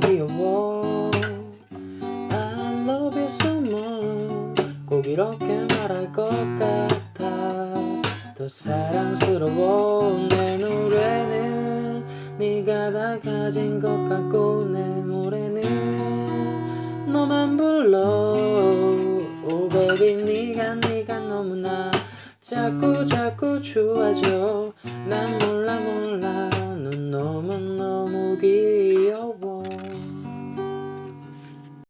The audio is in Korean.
그리워. I love 꼭 이렇게 말할 것 같아. 더 사랑스러워. 내 노래는 네가 다 가진 것 같고 내 노래는 너만 불러. Oh baby 네가 네가 너무나 자꾸 자꾸 좋아져. 난 몰라 몰라. 넌 너무 너무 귀여워.